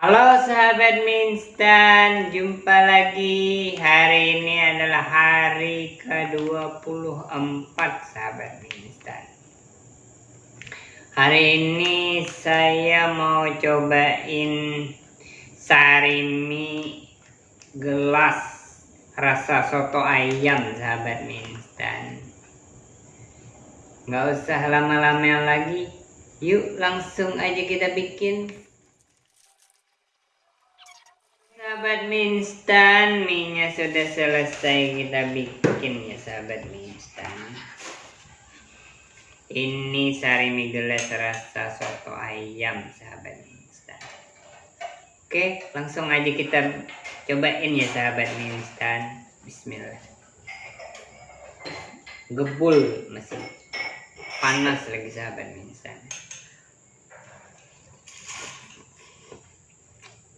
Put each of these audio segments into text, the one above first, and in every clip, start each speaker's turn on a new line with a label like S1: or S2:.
S1: Halo sahabat Minstan, jumpa lagi. Hari ini adalah hari ke-24 sahabat Minstan. Hari ini saya mau cobain sarimi gelas rasa soto ayam sahabat Minstan. Nggak usah lama-lama lagi, yuk langsung aja kita bikin. Sahabat mie instan, mie sudah selesai kita bikin ya sahabat mie instan. Ini sari mie gelas rasa soto ayam sahabat mie instan. Oke, langsung aja kita cobain ya sahabat mie instan. Bismillah. Gebul masih panas lagi sahabat mie instan.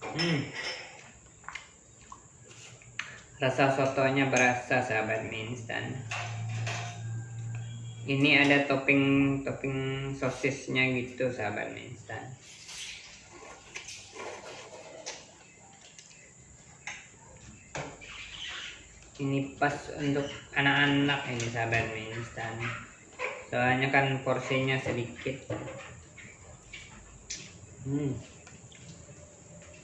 S1: Hmm rasa sotonya berasa sahabat mie instan ini ada topping topping sosisnya gitu sahabat mie instan ini pas untuk anak-anak ini sahabat mie instan soalnya kan porsinya sedikit hmm.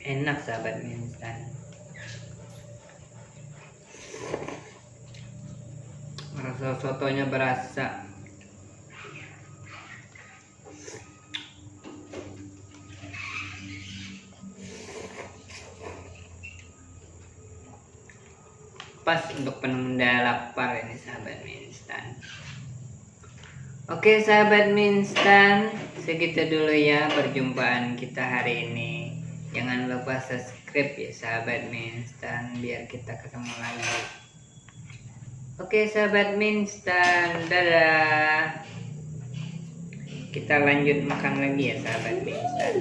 S1: enak sahabat mie instan sotonya berasa. Pas untuk penunda lapar ini sahabat mie instan. Oke sahabat mie instan segitu dulu ya perjumpaan kita hari ini. Jangan lupa subscribe ya sahabat mie instan biar kita ketemu lagi Oke sahabat minstan, dadah. Kita lanjut makan lagi ya sahabat minstan.